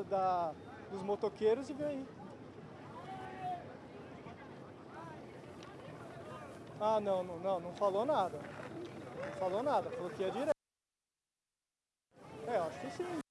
da, dos motoqueiros e vê aí. Ah, não, não, não, não falou nada. Não falou nada, falou que ia direto. É, acho que sim.